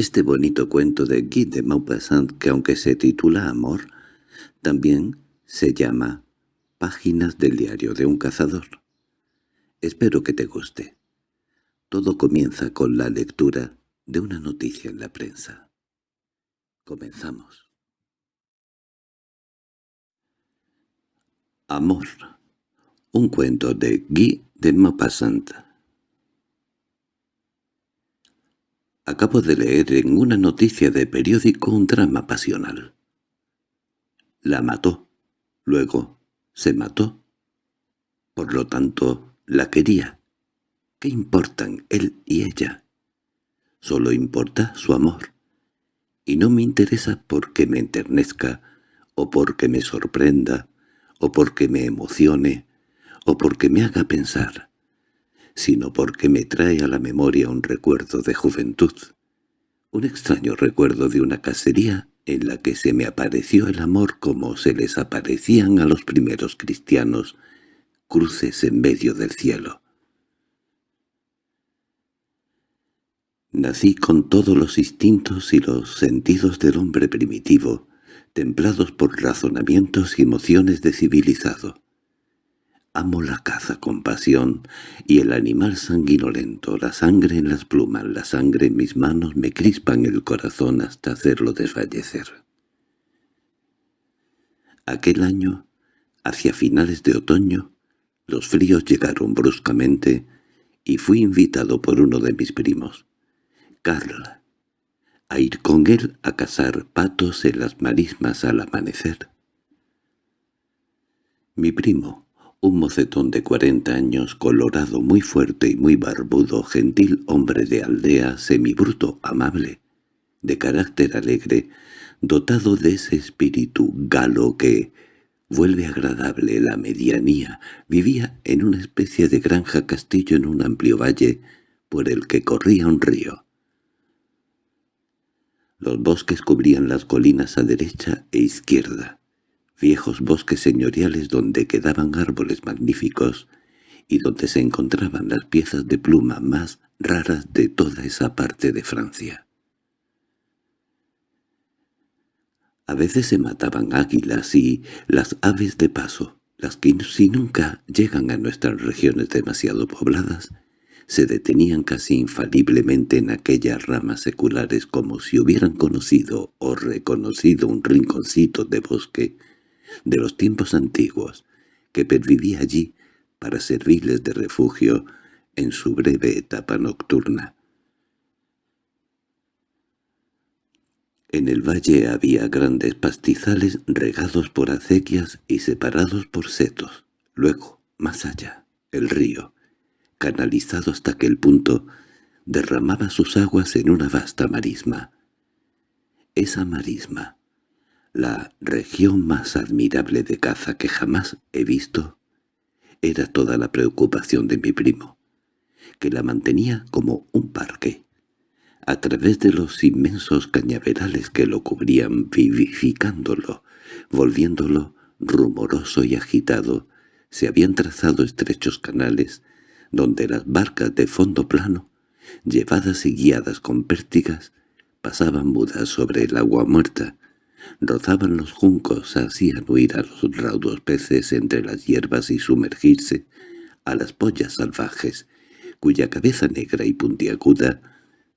Este bonito cuento de Guy de Maupassant, que aunque se titula Amor, también se llama Páginas del diario de un cazador. Espero que te guste. Todo comienza con la lectura de una noticia en la prensa. Comenzamos. Amor. Un cuento de Guy de Maupassant. Acabo de leer en una noticia de periódico un drama pasional. La mató. Luego se mató. Por lo tanto, la quería. ¿Qué importan él y ella? Solo importa su amor. Y no me interesa porque me enternezca, o porque me sorprenda, o porque me emocione, o porque me haga pensar, sino porque me trae a la memoria un recuerdo de juventud, un extraño recuerdo de una cacería en la que se me apareció el amor como se les aparecían a los primeros cristianos, cruces en medio del cielo. Nací con todos los instintos y los sentidos del hombre primitivo, templados por razonamientos y emociones de civilizado. Amo la caza con pasión, y el animal sanguinolento, la sangre en las plumas, la sangre en mis manos me crispan el corazón hasta hacerlo desfallecer. Aquel año, hacia finales de otoño, los fríos llegaron bruscamente y fui invitado por uno de mis primos, Carl, a ir con él a cazar patos en las marismas al amanecer. Mi primo, un mocetón de cuarenta años, colorado, muy fuerte y muy barbudo, gentil hombre de aldea, semibruto, amable, de carácter alegre, dotado de ese espíritu galo que vuelve agradable la medianía, vivía en una especie de granja castillo en un amplio valle por el que corría un río. Los bosques cubrían las colinas a derecha e izquierda, viejos bosques señoriales donde quedaban árboles magníficos y donde se encontraban las piezas de pluma más raras de toda esa parte de Francia. A veces se mataban águilas y las aves de paso, las que si nunca llegan a nuestras regiones demasiado pobladas, se detenían casi infaliblemente en aquellas ramas seculares como si hubieran conocido o reconocido un rinconcito de bosque de los tiempos antiguos que pervivía allí para servirles de refugio en su breve etapa nocturna. En el valle había grandes pastizales regados por acequias y separados por setos. Luego, más allá, el río, canalizado hasta aquel punto, derramaba sus aguas en una vasta marisma. Esa marisma, la región más admirable de caza que jamás he visto, era toda la preocupación de mi primo, que la mantenía como un parque. A través de los inmensos cañaverales que lo cubrían vivificándolo, volviéndolo rumoroso y agitado, se habían trazado estrechos canales donde las barcas de fondo plano, llevadas y guiadas con pértigas, pasaban mudas sobre el agua muerta, rozaban los juncos, hacían huir a los raudos peces entre las hierbas y sumergirse a las pollas salvajes, cuya cabeza negra y puntiaguda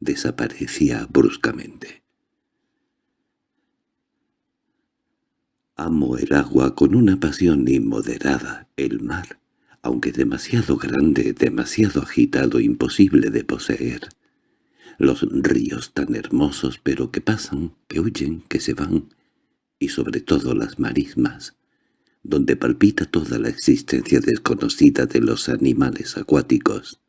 desaparecía bruscamente. Amo el agua con una pasión inmoderada, el mar, aunque demasiado grande, demasiado agitado, imposible de poseer. Los ríos tan hermosos pero que pasan, que huyen, que se van, y sobre todo las marismas, donde palpita toda la existencia desconocida de los animales acuáticos.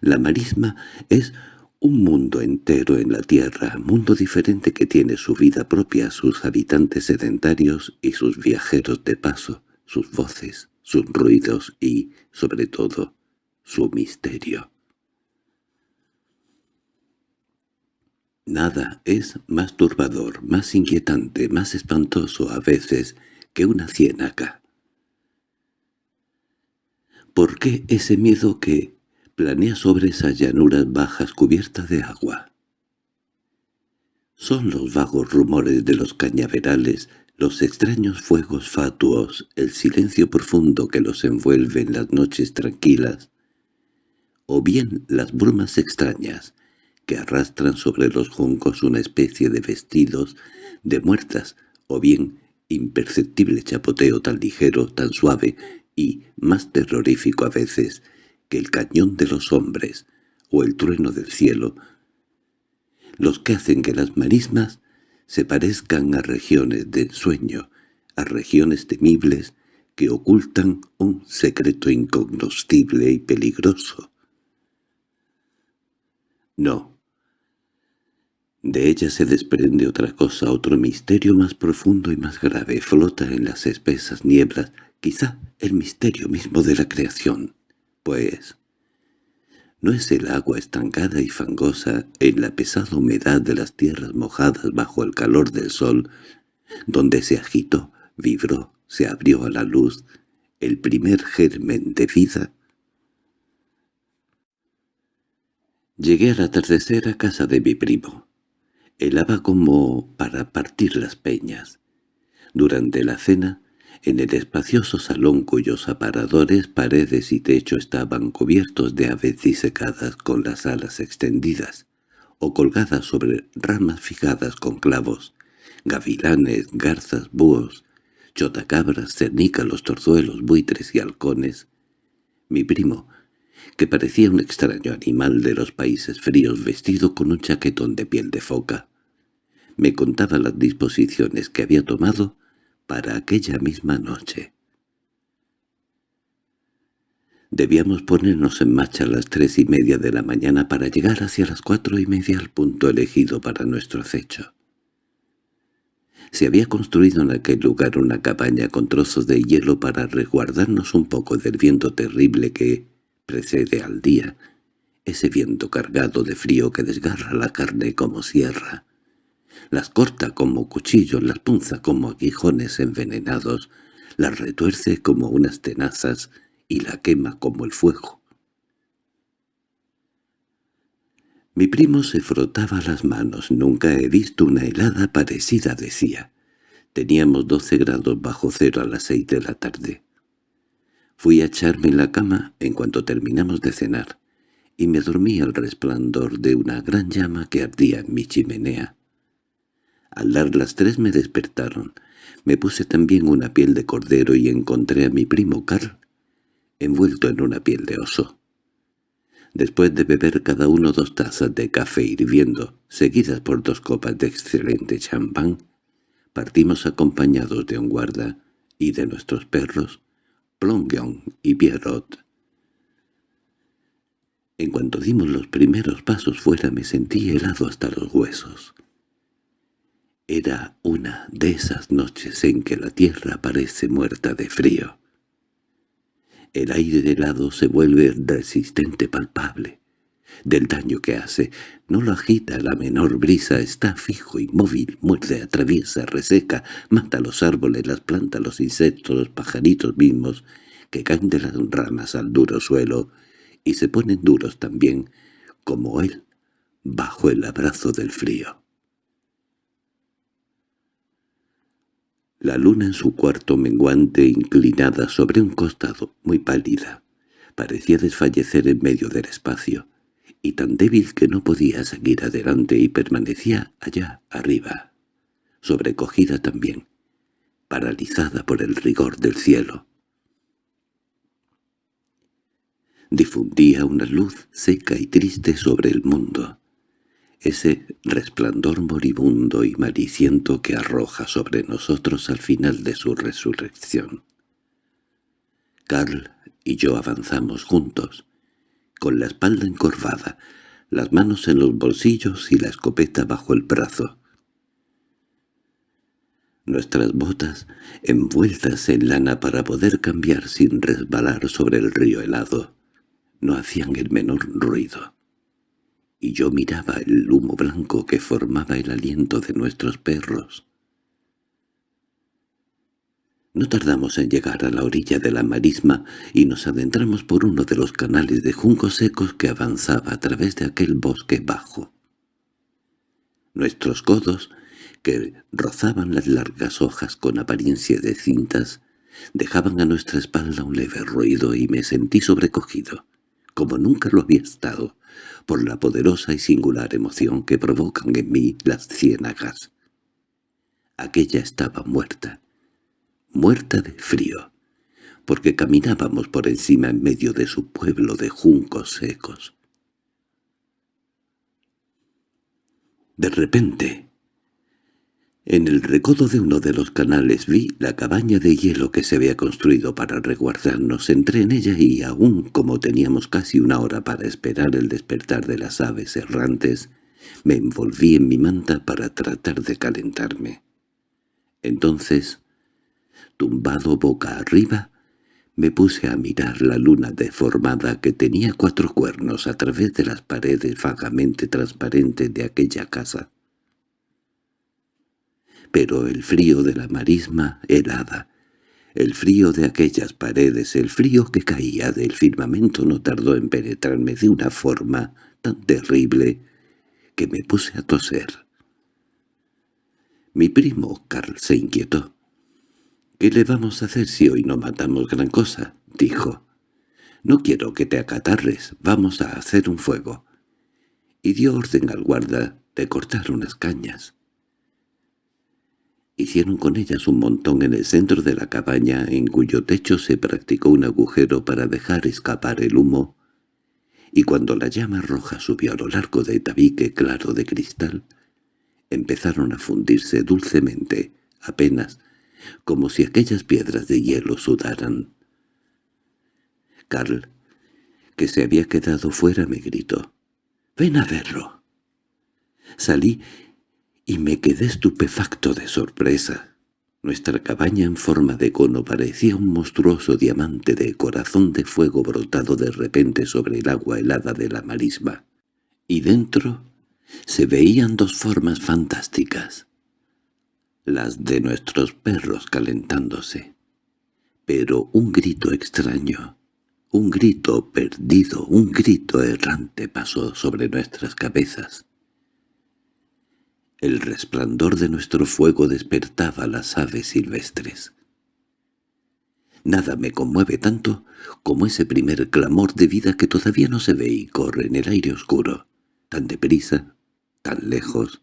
La marisma es un mundo entero en la tierra, mundo diferente que tiene su vida propia, sus habitantes sedentarios y sus viajeros de paso, sus voces, sus ruidos y, sobre todo, su misterio. Nada es más turbador, más inquietante, más espantoso a veces que una ciénaga. ¿Por qué ese miedo que planea sobre esas llanuras bajas cubiertas de agua. Son los vagos rumores de los cañaverales, los extraños fuegos fatuos, el silencio profundo que los envuelve en las noches tranquilas, o bien las brumas extrañas que arrastran sobre los juncos una especie de vestidos de muertas, o bien imperceptible chapoteo tan ligero, tan suave y más terrorífico a veces que el cañón de los hombres o el trueno del cielo, los que hacen que las marismas se parezcan a regiones de ensueño, a regiones temibles que ocultan un secreto incognoscible y peligroso. No. De ella se desprende otra cosa, otro misterio más profundo y más grave, flota en las espesas nieblas, quizá el misterio mismo de la creación pues no es el agua estancada y fangosa en la pesada humedad de las tierras mojadas bajo el calor del sol, donde se agitó, vibró, se abrió a la luz el primer germen de vida. Llegué al atardecer a casa de mi primo. Helaba como para partir las peñas. Durante la cena en el espacioso salón cuyos aparadores, paredes y techo estaban cubiertos de aves disecadas con las alas extendidas, o colgadas sobre ramas fijadas con clavos, gavilanes, garzas, búhos, chotacabras, cernícalos, torzuelos, buitres y halcones. Mi primo, que parecía un extraño animal de los países fríos vestido con un chaquetón de piel de foca, me contaba las disposiciones que había tomado para aquella misma noche. Debíamos ponernos en marcha a las tres y media de la mañana para llegar hacia las cuatro y media al punto elegido para nuestro acecho. Se había construido en aquel lugar una cabaña con trozos de hielo para resguardarnos un poco del viento terrible que precede al día, ese viento cargado de frío que desgarra la carne como sierra las corta como cuchillos, las punza como aguijones envenenados, las retuerce como unas tenazas y la quema como el fuego. Mi primo se frotaba las manos. Nunca he visto una helada parecida, decía. Teníamos doce grados bajo cero a las seis de la tarde. Fui a echarme en la cama en cuanto terminamos de cenar, y me dormí al resplandor de una gran llama que ardía en mi chimenea. Al dar las tres me despertaron. Me puse también una piel de cordero y encontré a mi primo Carl, envuelto en una piel de oso. Después de beber cada uno dos tazas de café hirviendo, seguidas por dos copas de excelente champán, partimos acompañados de un guarda y de nuestros perros, Plongeon y Pierrot. En cuanto dimos los primeros pasos fuera me sentí helado hasta los huesos. Era una de esas noches en que la tierra parece muerta de frío. El aire helado se vuelve resistente palpable. Del daño que hace, no lo agita la menor brisa, está fijo, inmóvil, muerde, atraviesa, reseca, mata los árboles, las plantas, los insectos, los pajaritos mismos, que caen de las ramas al duro suelo, y se ponen duros también, como él, bajo el abrazo del frío. La luna en su cuarto menguante inclinada sobre un costado, muy pálida, parecía desfallecer en medio del espacio, y tan débil que no podía seguir adelante y permanecía allá arriba, sobrecogida también, paralizada por el rigor del cielo. Difundía una luz seca y triste sobre el mundo, ese resplandor moribundo y mariciento que arroja sobre nosotros al final de su resurrección. Carl y yo avanzamos juntos, con la espalda encorvada, las manos en los bolsillos y la escopeta bajo el brazo. Nuestras botas, envueltas en lana para poder cambiar sin resbalar sobre el río helado, no hacían el menor ruido y yo miraba el humo blanco que formaba el aliento de nuestros perros. No tardamos en llegar a la orilla de la marisma y nos adentramos por uno de los canales de juncos secos que avanzaba a través de aquel bosque bajo. Nuestros codos, que rozaban las largas hojas con apariencia de cintas, dejaban a nuestra espalda un leve ruido y me sentí sobrecogido, como nunca lo había estado, por la poderosa y singular emoción que provocan en mí las ciénagas. Aquella estaba muerta, muerta de frío, porque caminábamos por encima en medio de su pueblo de juncos secos. De repente, en el recodo de uno de los canales vi la cabaña de hielo que se había construido para resguardarnos. Entré en ella y aún como teníamos casi una hora para esperar el despertar de las aves errantes, me envolví en mi manta para tratar de calentarme. Entonces, tumbado boca arriba, me puse a mirar la luna deformada que tenía cuatro cuernos a través de las paredes vagamente transparentes de aquella casa pero el frío de la marisma helada, el frío de aquellas paredes, el frío que caía del firmamento no tardó en penetrarme de una forma tan terrible que me puse a toser. Mi primo Carl se inquietó. «¿Qué le vamos a hacer si hoy no matamos gran cosa?» dijo. «No quiero que te acatarres, vamos a hacer un fuego». Y dio orden al guarda de cortar unas cañas. Hicieron con ellas un montón en el centro de la cabaña en cuyo techo se practicó un agujero para dejar escapar el humo, y cuando la llama roja subió a lo largo de tabique claro de cristal, empezaron a fundirse dulcemente, apenas, como si aquellas piedras de hielo sudaran. Carl, que se había quedado fuera, me gritó, «¡Ven a verlo!». Salí y me quedé estupefacto de sorpresa. Nuestra cabaña en forma de cono parecía un monstruoso diamante de corazón de fuego brotado de repente sobre el agua helada de la marisma. Y dentro se veían dos formas fantásticas, las de nuestros perros calentándose. Pero un grito extraño, un grito perdido, un grito errante pasó sobre nuestras cabezas. El resplandor de nuestro fuego despertaba las aves silvestres. Nada me conmueve tanto como ese primer clamor de vida que todavía no se ve y corre en el aire oscuro, tan deprisa, tan lejos,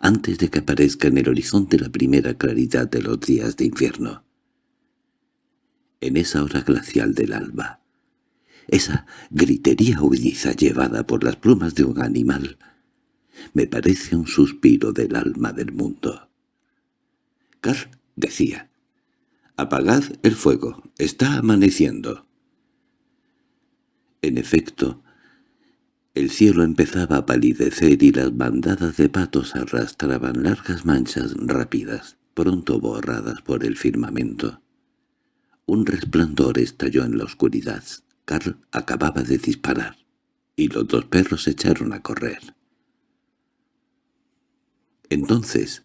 antes de que aparezca en el horizonte la primera claridad de los días de infierno. En esa hora glacial del alba, esa gritería huidiza llevada por las plumas de un animal, me parece un suspiro del alma del mundo. Carl decía, «Apagad el fuego, está amaneciendo». En efecto, el cielo empezaba a palidecer y las bandadas de patos arrastraban largas manchas rápidas, pronto borradas por el firmamento. Un resplandor estalló en la oscuridad. Carl acababa de disparar, y los dos perros echaron a correr. Entonces,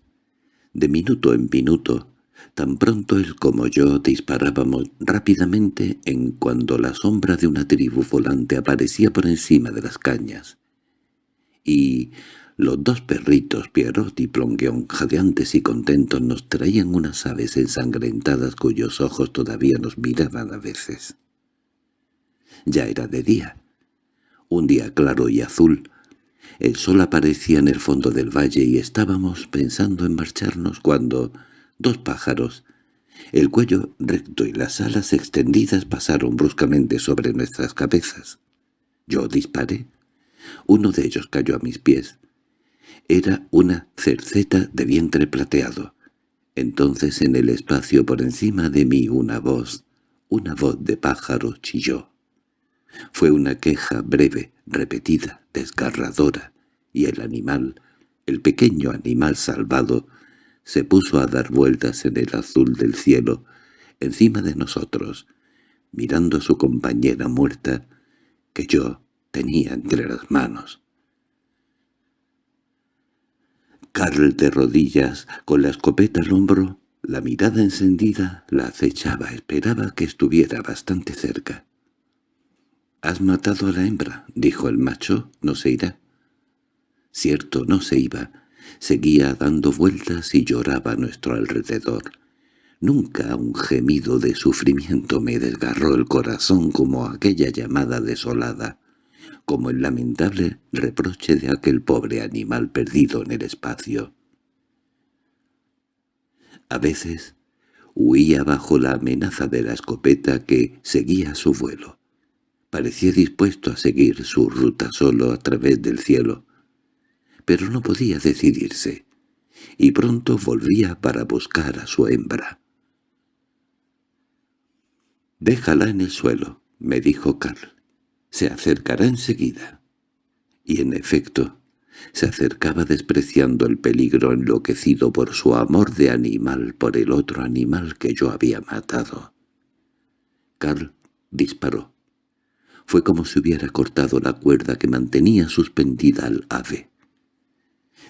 de minuto en minuto, tan pronto él como yo disparábamos rápidamente en cuando la sombra de una tribu volante aparecía por encima de las cañas. Y los dos perritos, Pierrot y Plongeon, jadeantes y contentos, nos traían unas aves ensangrentadas cuyos ojos todavía nos miraban a veces. Ya era de día. Un día claro y azul, el sol aparecía en el fondo del valle y estábamos pensando en marcharnos cuando dos pájaros, el cuello recto y las alas extendidas pasaron bruscamente sobre nuestras cabezas. Yo disparé. Uno de ellos cayó a mis pies. Era una cerceta de vientre plateado. Entonces en el espacio por encima de mí una voz, una voz de pájaro chilló. Fue una queja breve, repetida, desgarradora, y el animal, el pequeño animal salvado, se puso a dar vueltas en el azul del cielo, encima de nosotros, mirando a su compañera muerta, que yo tenía entre las manos. Carl de rodillas, con la escopeta al hombro, La mirada encendida la acechaba, esperaba que estuviera bastante cerca. «¿Has matado a la hembra?» dijo el macho, «no se irá». Cierto, no se iba. Seguía dando vueltas y lloraba a nuestro alrededor. Nunca un gemido de sufrimiento me desgarró el corazón como aquella llamada desolada, como el lamentable reproche de aquel pobre animal perdido en el espacio. A veces huía bajo la amenaza de la escopeta que seguía su vuelo. Parecía dispuesto a seguir su ruta solo a través del cielo, pero no podía decidirse, y pronto volvía para buscar a su hembra. «Déjala en el suelo», me dijo Carl. «Se acercará enseguida». Y en efecto, se acercaba despreciando el peligro enloquecido por su amor de animal por el otro animal que yo había matado. Carl disparó. Fue como si hubiera cortado la cuerda que mantenía suspendida al ave.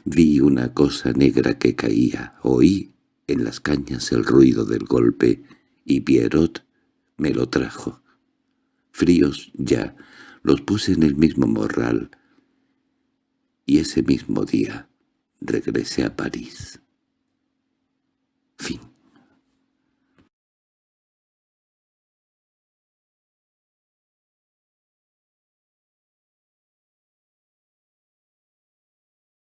Vi una cosa negra que caía, oí en las cañas el ruido del golpe, y Pierrot me lo trajo. Fríos ya, los puse en el mismo morral, y ese mismo día regresé a París.